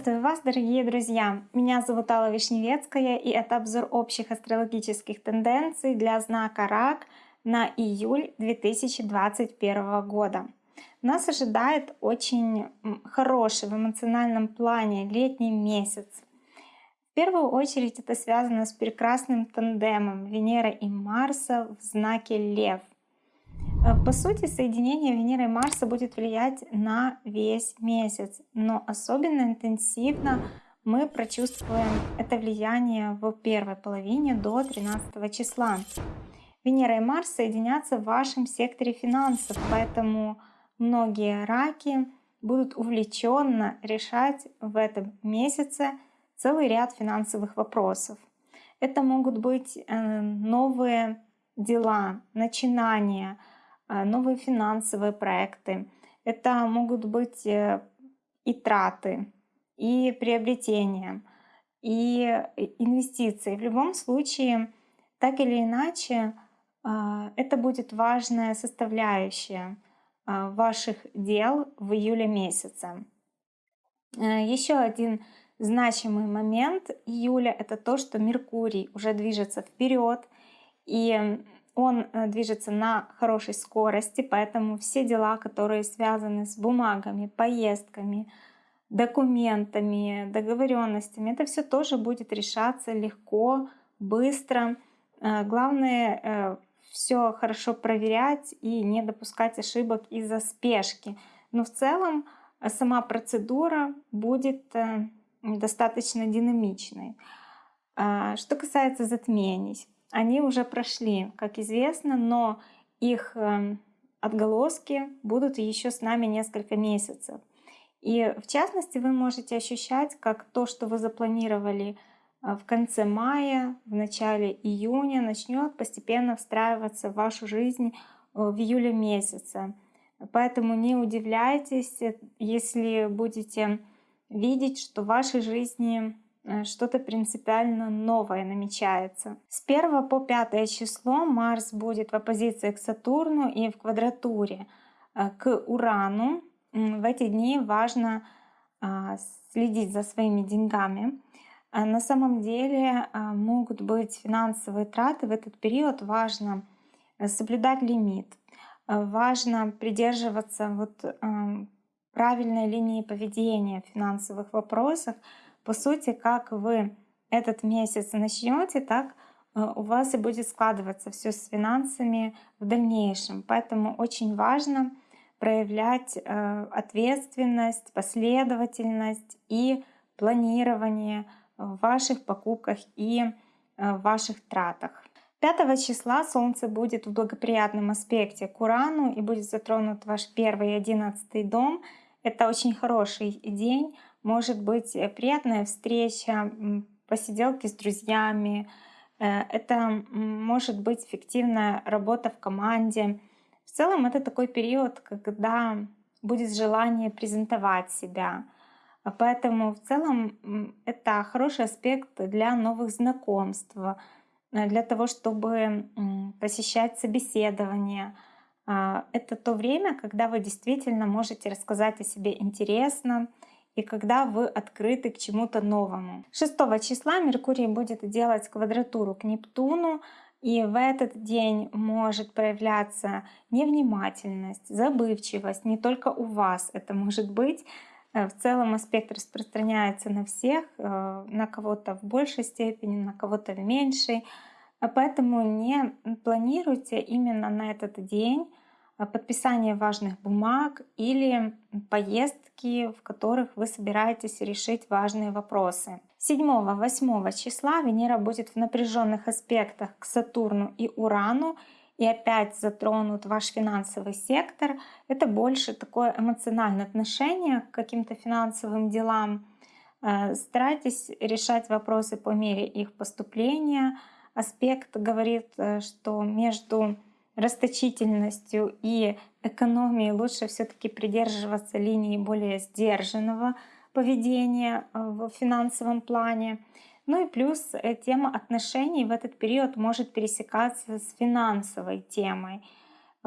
Приветствую вас, дорогие друзья! Меня зовут Алла Вишневецкая, и это обзор общих астрологических тенденций для знака Рак на июль 2021 года. Нас ожидает очень хороший в эмоциональном плане летний месяц. В первую очередь это связано с прекрасным тандемом Венера и Марса в знаке Лев. Э, по сути, соединение Венеры и Марса будет влиять на весь месяц, но особенно интенсивно мы прочувствуем это влияние в первой половине до 13 числа. Венера и Марс соединятся в вашем секторе финансов, поэтому многие раки будут увлеченно решать в этом месяце целый ряд финансовых вопросов. Это могут быть э, новые дела, начинания, новые финансовые проекты. Это могут быть э, и траты, и приобретения, и инвестиции. В любом случае, так или иначе, это будет важная составляющая ваших дел в июле месяце. Еще один значимый момент июля — это то, что Меркурий уже движется вперед, и он э, движется на хорошей скорости, поэтому все дела, которые связаны с бумагами, поездками, документами, договоренностями, это все тоже будет решаться легко, быстро. Э, главное э, все хорошо проверять и не допускать ошибок из-за спешки. Но в целом сама процедура будет достаточно динамичной. А, что касается затмений, они уже прошли, как известно, но их эм, отголоски будут еще с нами несколько месяцев. И в частности вы можете ощущать, как то, что вы запланировали э, в конце мая, в начале июня, начнет постепенно встраиваться в вашу жизнь э, в июле месяце. Поэтому не удивляйтесь, если будете видеть, что в вашей жизни что-то принципиально новое намечается. С 1 по 5 число Марс будет в оппозиции к Сатурну и в квадратуре э, к Урану. В эти дни важно а, следить за своими деньгами. Э, на самом деле могут быть финансовые траты. В этот период важно соблюдать лимит. Важно придерживаться вот правильной линии поведения в финансовых вопросах. По сути, как вы этот месяц начнете, так э, у вас и будет складываться все с финансами в дальнейшем. Поэтому очень важно проявлять э, ответственность, последовательность и планирование в ваших покупках и э, ваших тратах. 5 числа Солнце будет в благоприятном аспекте к Урану и будет затронут ваш первый и одиннадцатый дом. Это очень хороший день, может быть э, приятная встреча, посиделки с друзьями. Э, это может быть эффективная работа в команде. В целом это такой период, когда будет желание презентовать себя. Поэтому в целом это хороший аспект для новых знакомств, Э, для того, чтобы посещать собеседование. А, это то время, когда вы действительно можете рассказать о себе интересно и когда вы открыты к чему-то новому. 6 числа Меркурий будет делать квадратуру к Нептуну, и в этот день может проявляться невнимательность, забывчивость, не только у вас это может быть, Э, в целом аспект распространяется на всех, э, на кого-то в большей степени, на кого-то в меньшей. Поэтому не планируйте именно на этот день подписание важных бумаг или поездки, в которых вы собираетесь решить важные вопросы. 7-8 числа Венера будет в напряженных аспектах к Сатурну и Урану, и опять затронут ваш финансовый сектор. Это больше такое эмоциональное отношение к каким-то финансовым делам. Э, старайтесь решать вопросы по мере их поступления. Аспект говорит, э, что между расточительностью и экономией лучше все-таки придерживаться линии более сдержанного поведения э, в финансовом плане. Ну и плюс э, тема отношений в этот период может пересекаться с финансовой темой.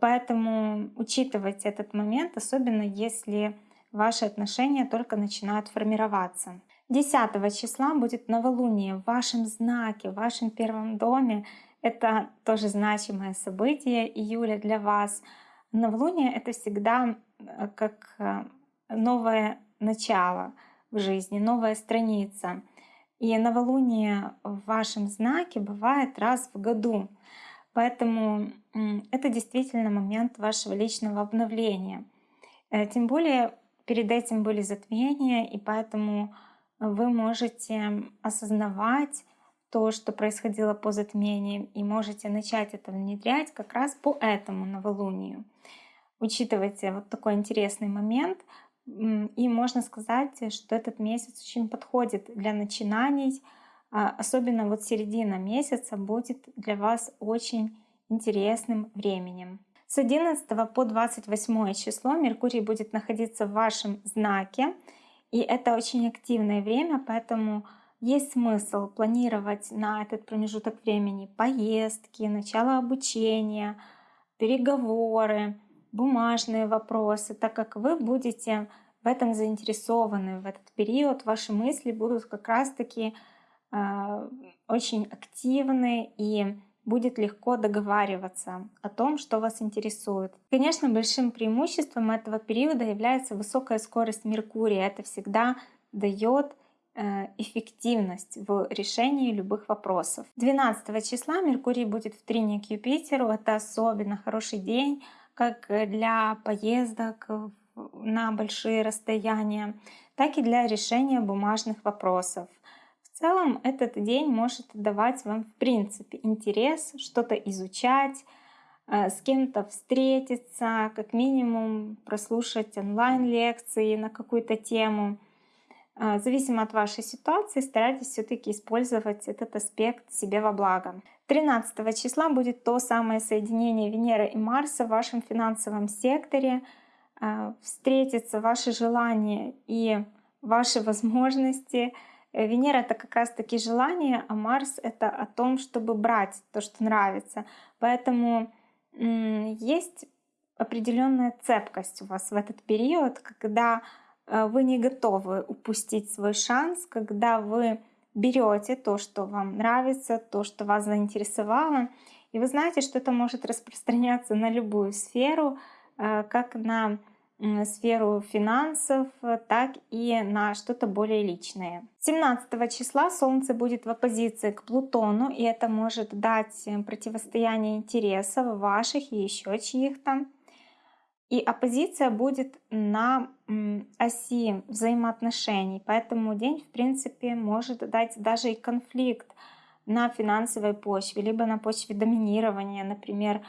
Поэтому учитывайте этот момент, особенно если ваши отношения только начинают формироваться. 10 числа будет новолуние в вашем знаке, в вашем первом доме. Это тоже значимое событие июля для вас. Новолуние — это всегда э, как э, новое начало в жизни, новая страница. И новолуние в вашем знаке бывает раз в году. Поэтому это действительно момент вашего личного обновления. Э, тем более перед этим были затмения, и поэтому вы можете осознавать то, что происходило по затмениям, и можете начать это внедрять как раз по этому новолунию. Учитывайте вот такой интересный момент, и можно сказать, что этот месяц очень подходит для начинаний, а, особенно вот середина месяца будет для вас очень интересным временем. С 11 по 28 число Меркурий будет находиться в вашем знаке, и это очень активное время, поэтому есть смысл планировать на этот промежуток времени поездки, начало обучения, переговоры, бумажные вопросы, так как вы будете в этом заинтересованы в этот период, ваши мысли будут как раз-таки э, очень активны и будет легко договариваться о том, что вас интересует. Конечно, большим преимуществом этого периода является высокая скорость Меркурия. Это всегда дает эффективность в решении любых вопросов. 12 числа Меркурий будет в трине к Юпитеру. Это особенно хороший день как для поездок на большие расстояния, так и для решения бумажных вопросов. В целом этот день может давать вам в принципе интерес что-то изучать, э, с кем-то встретиться, как минимум прослушать онлайн-лекции на какую-то тему. Э, зависимо от вашей ситуации, старайтесь все-таки использовать этот аспект себе во благо. 13 числа будет то самое соединение Венеры и Марса в вашем финансовом секторе. Э, встретятся ваши желания и ваши возможности — Э, Венера это как раз таки желание, а Марс это о том, чтобы брать то, что нравится. Поэтому есть определенная цепкость у вас в этот период, когда вы не готовы упустить свой шанс, когда вы берете то, что вам нравится, то, что вас заинтересовало, и вы знаете, что это может распространяться на любую сферу, э, как на сферу финансов, так и на что-то более личное. 17 числа Солнце будет в оппозиции к Плутону, и это может дать э, противостояние интересов ваших и еще чьих-то. И оппозиция будет на оси взаимоотношений, поэтому день, в принципе, может дать даже и конфликт на финансовой почве, либо на почве доминирования, например,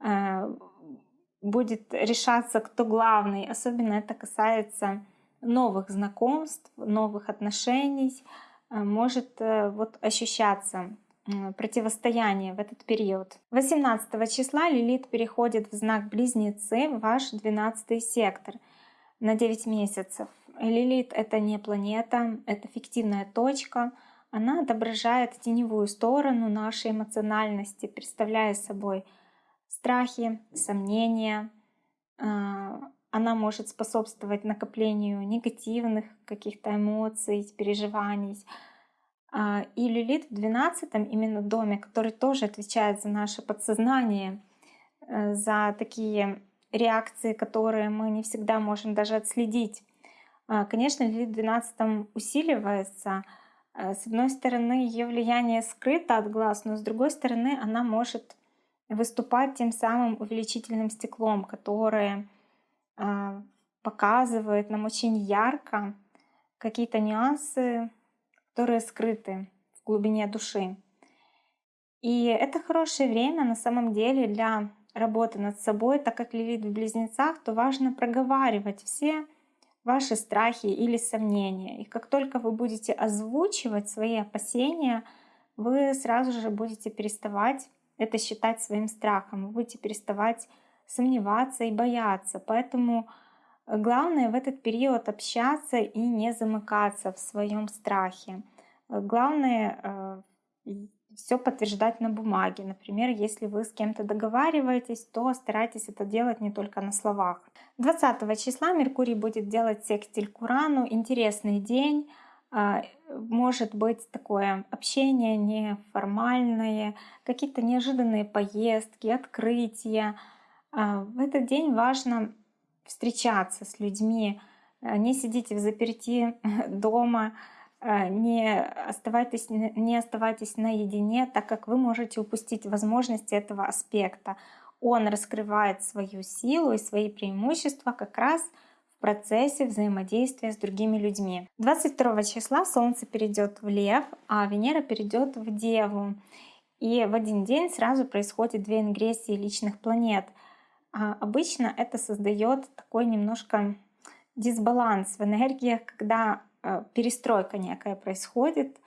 э, будет решаться, кто главный. Особенно это касается новых знакомств, новых отношений. Э, может э, вот ощущаться противостояние в этот период. 18 числа Лилит переходит в знак Близнецы, в ваш 12 сектор на 9 месяцев. Лилит — это не планета, это фиктивная точка. Она отображает теневую сторону нашей эмоциональности, представляя собой страхи, сомнения. А, она может способствовать накоплению негативных каких-то эмоций, переживаний. А, и Лилит в 12 именно доме, который тоже отвечает за наше подсознание, э, за такие реакции, которые мы не всегда можем даже отследить. А, конечно, Лилит в 12 усиливается. Э, с одной стороны, ее влияние скрыто от глаз, но с другой стороны, она может выступать тем самым увеличительным стеклом, которое э, показывает нам очень ярко какие-то нюансы, которые скрыты в глубине души. И это хорошее время на самом деле для работы над собой, так как Лилит в близнецах, то важно проговаривать все ваши страхи или сомнения. И как только вы будете озвучивать свои опасения, вы сразу же будете переставать это считать своим страхом. Вы будете переставать сомневаться и бояться. Поэтому главное в этот период общаться и не замыкаться в своем страхе. Главное э, все подтверждать на бумаге. Например, если вы с кем-то договариваетесь, то старайтесь это делать не только на словах. 20 числа Меркурий будет делать секстиль к Урану. Интересный день. А, может быть такое общение неформальное, какие-то неожиданные поездки, открытия. А, в этот день важно встречаться с людьми, не сидите в заперти дома, Э, не оставайтесь, не оставайтесь наедине, так как вы можете упустить возможности этого аспекта. Он раскрывает свою силу и свои преимущества как раз в процессе взаимодействия с другими людьми. 22 числа Солнце перейдет в Лев, а Венера перейдет в Деву. И в один день сразу происходит две ингрессии личных планет. А обычно это создает такой немножко дисбаланс в энергиях, когда Э, перестройка некая происходит,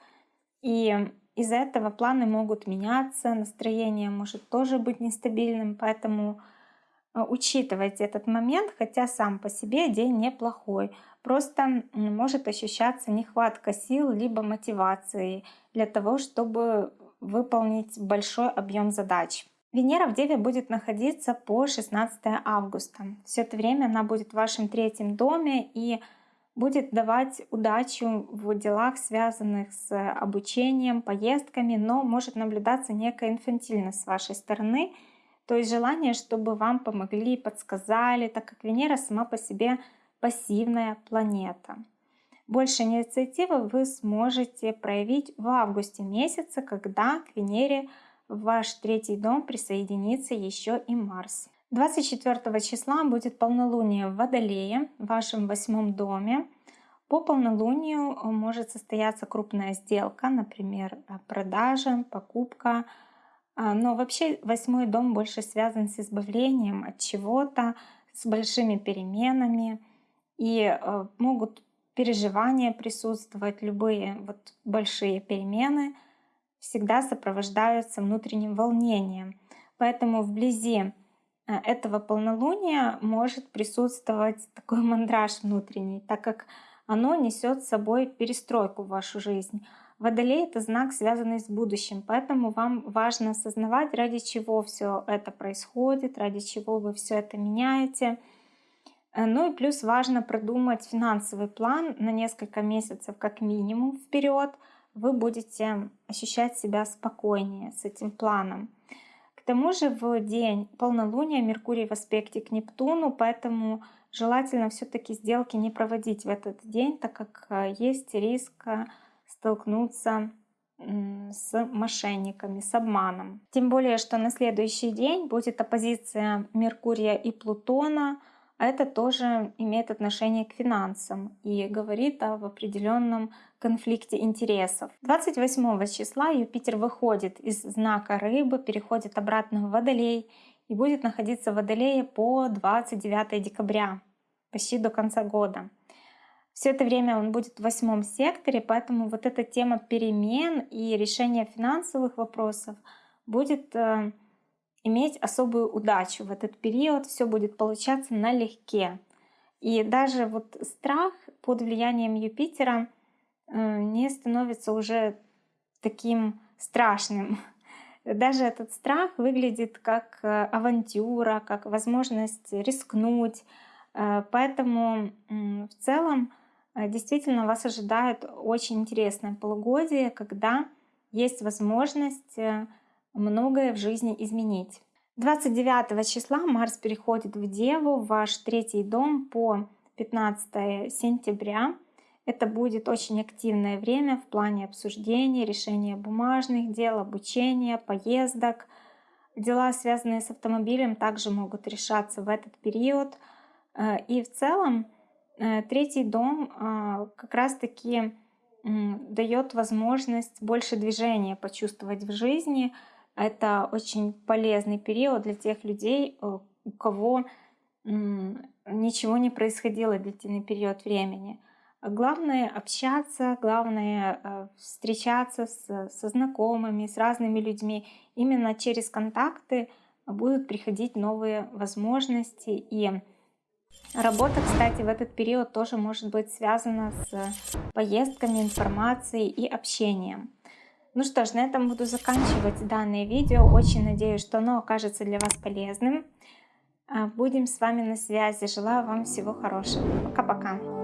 и из-за этого планы могут меняться, настроение может тоже быть нестабильным, поэтому э, учитывайте этот момент, хотя сам по себе день неплохой. Просто может ощущаться нехватка сил либо мотивации для того, чтобы выполнить большой объем задач. Венера в Деве будет находиться по 16 августа. Все это время она будет в вашем третьем доме и будет давать удачу в делах, связанных с обучением, поездками, но может наблюдаться некая инфантильность с вашей стороны, то есть желание, чтобы вам помогли, подсказали, так как Венера сама по себе пассивная планета. Больше инициативы вы сможете проявить в августе месяце, когда к Венере в ваш третий дом присоединится еще и Марс. 24 числа будет полнолуние в Водолее, в вашем восьмом доме. По полнолунию э, может состояться крупная сделка, например, э, продажа, покупка. А, но вообще восьмой дом больше связан с избавлением от чего-то, с большими переменами. И э, могут переживания присутствовать, любые вот большие перемены всегда сопровождаются внутренним волнением. Поэтому вблизи Э, этого полнолуния может присутствовать такой мандраж внутренний, так как оно несет с собой перестройку в вашу жизнь. Водолей — это знак, связанный с будущим, поэтому вам важно осознавать, ради чего все это происходит, ради чего вы все это меняете. Э, ну и плюс важно продумать финансовый план на несколько месяцев как минимум вперед. Вы будете ощущать себя спокойнее с этим планом тому же в день полнолуния Меркурий в аспекте к Нептуну, поэтому желательно все-таки сделки не проводить в этот день, так как э, есть риск э, столкнуться с мошенниками, с обманом. Тем более, что на следующий день будет оппозиция Меркурия и Плутона, это тоже имеет отношение к финансам и говорит об определенном конфликте интересов. 28 числа Юпитер выходит из знака рыбы, переходит обратно в Водолей и будет находиться в Водолее по 29 декабря, почти до конца года. Все это время он будет в восьмом секторе, поэтому вот эта тема перемен и решения финансовых вопросов будет э, иметь особую удачу в этот период, все будет получаться налегке. И даже вот страх под влиянием Юпитера э, не становится уже таким страшным. Даже этот страх выглядит как э, авантюра, как возможность рискнуть. Э, поэтому в целом действительно вас ожидает очень интересное полугодие, когда есть возможность многое в жизни изменить. 29 числа Марс переходит в Деву, в ваш третий дом по 15 сентября. Это будет очень активное время в плане обсуждений, решения бумажных дел, обучения, поездок. Дела, связанные с автомобилем, также могут решаться в этот период. Э, и в целом э, третий дом э, как раз-таки дает возможность больше движения почувствовать в жизни, это очень полезный период для тех людей, э, у кого ничего не происходило длительный период времени. Главное общаться, главное э, встречаться с, со знакомыми, с разными людьми. Именно через контакты будут приходить новые возможности. И работа, кстати, в этот период тоже может быть связана с поездками, информацией и общением. Ну что ж, на этом буду заканчивать данное видео. Очень надеюсь, что оно окажется для вас полезным. А, будем с вами на связи. Желаю вам всего хорошего. Пока-пока.